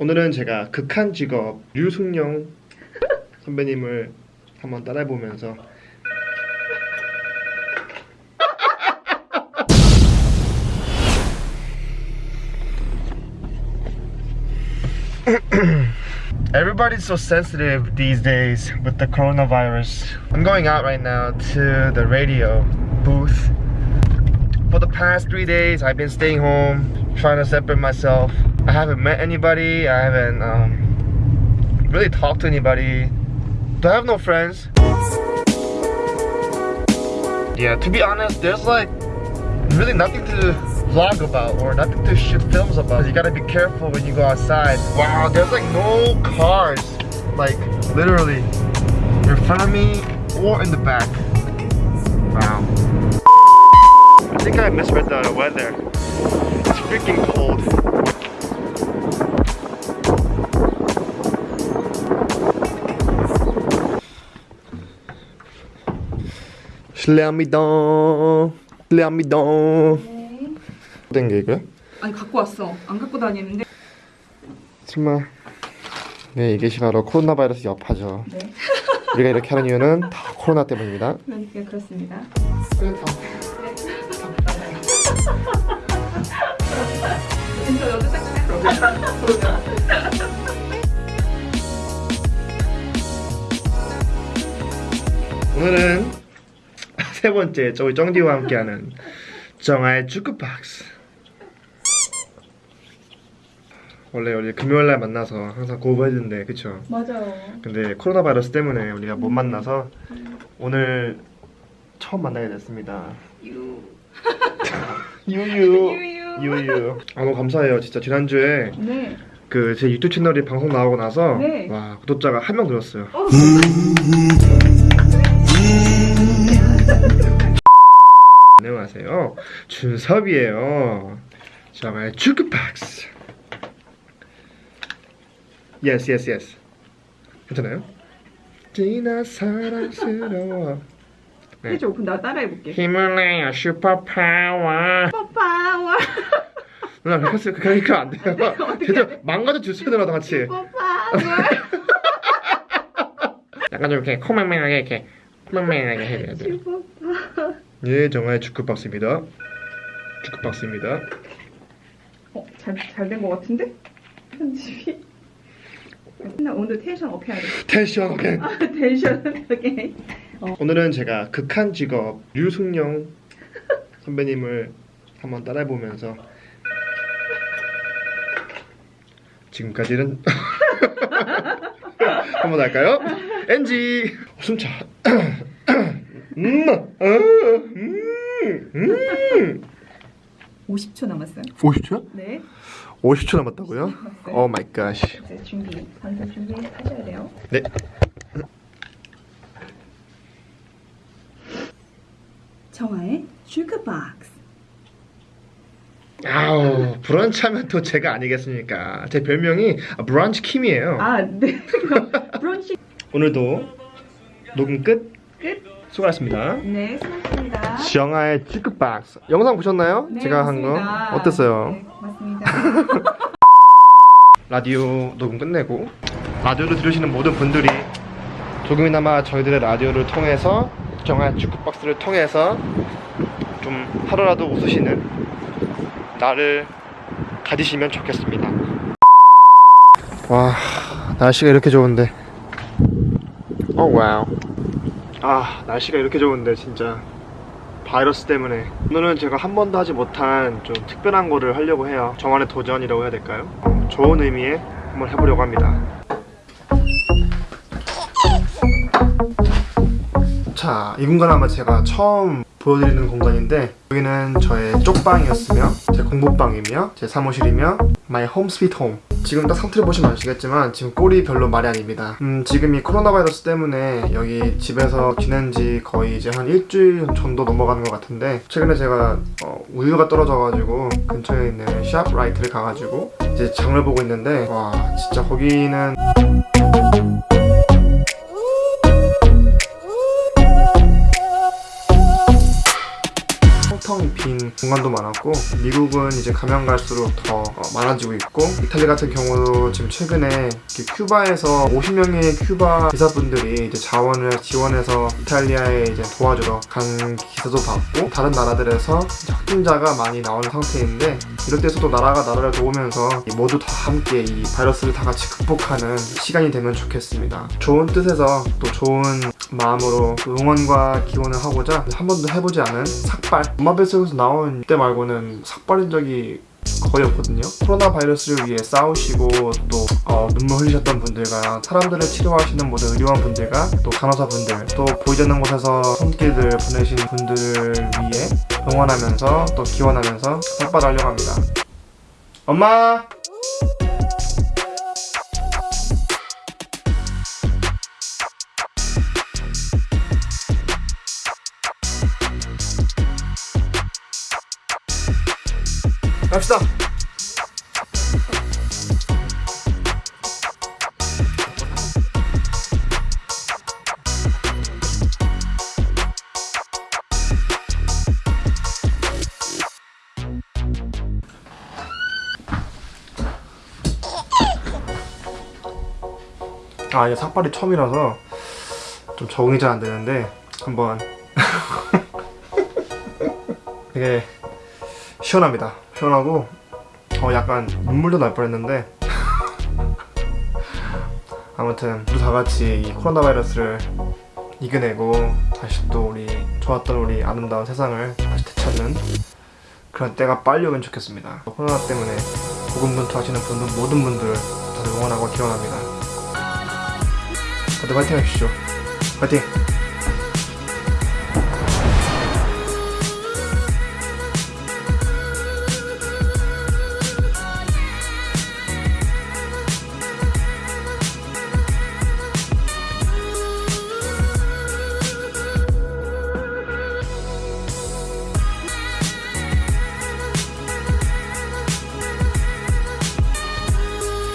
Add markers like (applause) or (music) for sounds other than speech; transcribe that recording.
오늘은 제가 극한 직업 류승룡 선배님을 한번 따라해보면서 Everybody's so sensitive these days with the coronavirus. I'm going out right now to the radio booth. For the past three days, I've been staying home, trying to separate myself. I haven't met anybody. I haven't um, really talked to anybody. Do I have no friends? Yeah, to be honest, there's like really nothing to vlog about or nothing to shoot films about. You gotta be careful when you go outside. Wow, there's like no cars, like literally in front of me or in the back. Wow. I think I misread the weather. It's freaking cold. 실례합니다. 실례합니다. 된게 이거야? 아니 갖고 왔어. 안 갖고 다니는데. 정말 네 이게 바로 코로나 바이러스 여파죠. 네. (laughs) 우리가 이렇게 하는 이유는 다 코로나 때문입니다. 그러니까 그렇습니다. 진짜 여자 딱 오늘은 세 번째 저희 정디와 함께하는 정아의 주크박스. 원래 우리 금요일날 만나서 항상 고백했는데 그쵸? 맞아요. 근데 코로나 바이러스 때문에 우리가 못 만나서 오늘 처음 만나게 됐습니다. 유. (laughs) 유유 (laughs) 유유. 유유. 아 너무 감사해요. 진짜 지난주에 네. 그 제 유튜브 채널이 방송 나오고 나서 네. 와 구독자가 한 명 늘었어요. (laughs) 준섭이에요. 정말 주크박스. Yes, yes, yes. 괜찮아요? 지나 사랑스러워. 네. 해줘. 그럼 나 따라해 볼게. 힘을 내요 슈퍼파워. 뽀파워. 누나 그렇게 그렇게 안 돼요. 제대로 망가져 주세요 누나도 같이. 뽀파워. 약간 좀 이렇게 코맹맹하게 이렇게 코맹맹하게 해줘야 돼요. 예, 정말 주크박스입니다. 주크박스입니다. 어, 잘 잘 된거 같은데? 편집이. 나 오늘 tension up 해야 돼. 텐션 오케이. 아, 텐션 오케이. 오늘은 제가 극한 직업 류승룡 선배님을 한번 따라해보면서 지금까지는 (laughs) 한번 할까요? NG 숨차 (clears throat) 음, 어, 음, 음. 50초 남았어요. 50초? 네. 50초 남았다고요? Oh my God. 이제 준비, 반사 준비 하셔야 돼요. 네. 정아의 주크박스. 아우 브런치 하면 또 제가 아니겠습니까? 제 별명이 브런치 킴이에요. 아, 네. (laughs) 브런치 오늘도 녹음 끝. 끝. 수고하셨습니다. 네, 수고하셨습니다. 정아의 주크박스 영상 보셨나요? 네, 제가 한거 맞습니다. 어땠어요? 네, 맞습니다. (laughs) 라디오 녹음 끝내고 라디오를 들으시는 모든 분들이 조금이나마 저희들의 라디오를 통해서 정아의 주크박스를 통해서 좀 하루라도 웃으시는 날을 가지시면 좋겠습니다. 와 날씨가 이렇게 좋은데 오 와우 아 날씨가 이렇게 좋은데 진짜. 바이러스 때문에. 오늘은 제가 한 번도 하지 못한 좀 특별한 거를 하려고 해요. 저만의 도전이라고 해야 될까요? 어, 좋은 의미에 한번 해보려고 합니다. 자, 이 공간 아마 제가 처음 보여드리는 공간인데 여기는 저의 쪽방이었으며 제 공부방이며 제 사무실이며 my home sweet home 지금 딱 상태를 보시면 아시겠지만 지금 꼴이 별로 말이 아닙니다. 음, 지금 이 코로나 바이러스 때문에 여기 집에서 지낸 지 거의 이제 한 일주일 정도 넘어가는 것 같은데 최근에 제가 어, 우유가 떨어져가지고 근처에 있는 샵라이트를 가가지고 이제 장을 보고 있는데 와 진짜 거기는 텅텅 빈 공간도 많았고 미국은 이제 가면 갈수록 더 어, 많아지고 있고 이탈리 같은 경우도 지금 최근에 큐바에서 50명의 큐바 기사분들이 이제 자원을 지원해서 이탈리아에 이제 도와주러 간 기사도 봤고 다른 나라들에서 확진자가 많이 나오는 상태인데 이럴 때서도 나라가 나라를 도우면서 이 모두 다 함께 이 바이러스를 다 같이 극복하는 시간이 되면 좋겠습니다. 좋은 뜻에서 또 좋은 마음으로 그 응원과 기원을 하고자 한 번도 해보지 않은 삭발 엄마 뱃속에서 나온 때 말고는 삭발인 적이 거의 없거든요. 코로나 바이러스를 위해 싸우시고 또 어, 눈물 흘리셨던 분들과 사람들을 치료하시는 모든 의료원 분들과 또 간호사 분들 또 보이지 않는 곳에서 손길들 보내신 분들을 위해 응원하면서 또 기원하면서 삭발하려고 합니다. 엄마! 갑시다. 아 이게 삭발이 처음이라서 좀 적응이 잘 안 되는데 한번 (laughs) 되게 시원합니다. 시원하고 어 약간 눈물도 날 뻔했는데 (laughs) 아무튼 모두 다 같이 이 코로나 바이러스를 이겨내고 다시 또 우리 좋았던 우리 아름다운 세상을 다시 되찾는 그런 때가 빨리 오면 좋겠습니다. 코로나 때문에 고군분투 하시는 분들 모든 분들 다들 응원하고 기원합니다. 다들 화이팅 하십시오. 화이팅!